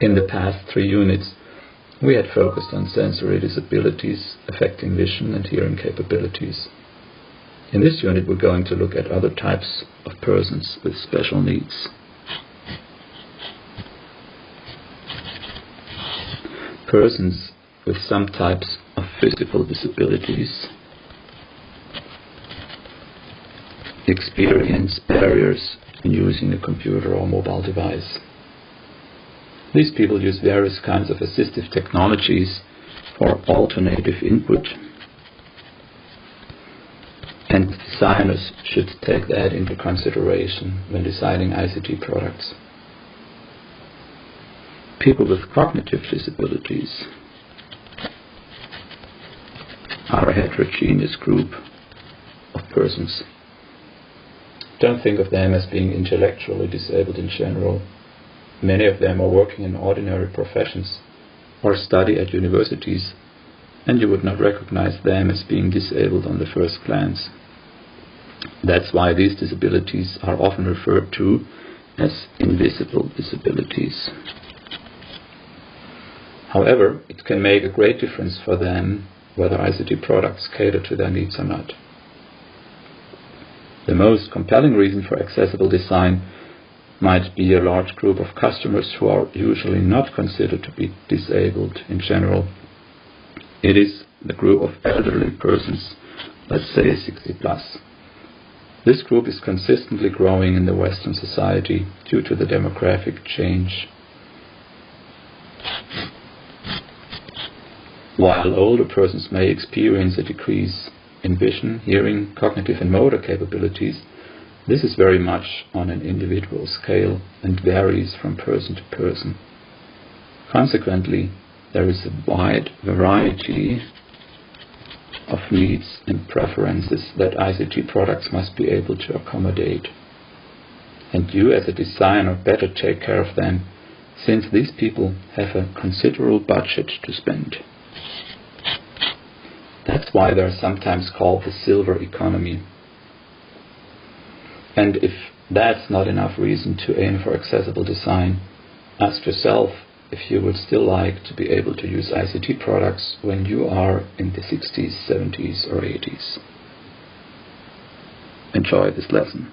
In the past three units, we had focused on sensory disabilities affecting vision and hearing capabilities. In this unit, we're going to look at other types of persons with special needs. Persons with some types of physical disabilities experience barriers in using a computer or mobile device. These people use various kinds of assistive technologies for alternative input and designers should take that into consideration when designing ICT products. People with cognitive disabilities are a heterogeneous group of persons. Don't think of them as being intellectually disabled in general. Many of them are working in ordinary professions or study at universities, and you would not recognize them as being disabled on the first glance. That's why these disabilities are often referred to as invisible disabilities. However, it can make a great difference for them whether ICT products cater to their needs or not. The most compelling reason for accessible design might be a large group of customers who are usually not considered to be disabled in general. It is the group of elderly persons, let's say 60 plus. This group is consistently growing in the Western society due to the demographic change. While older persons may experience a decrease in vision, hearing, cognitive and motor capabilities, this is very much on an individual scale and varies from person to person. Consequently, there is a wide variety of needs and preferences that ICT products must be able to accommodate. And you as a designer better take care of them since these people have a considerable budget to spend. That's why they're sometimes called the silver economy. And if that's not enough reason to aim for accessible design, ask yourself if you would still like to be able to use ICT products when you are in the 60s, 70s, or 80s. Enjoy this lesson.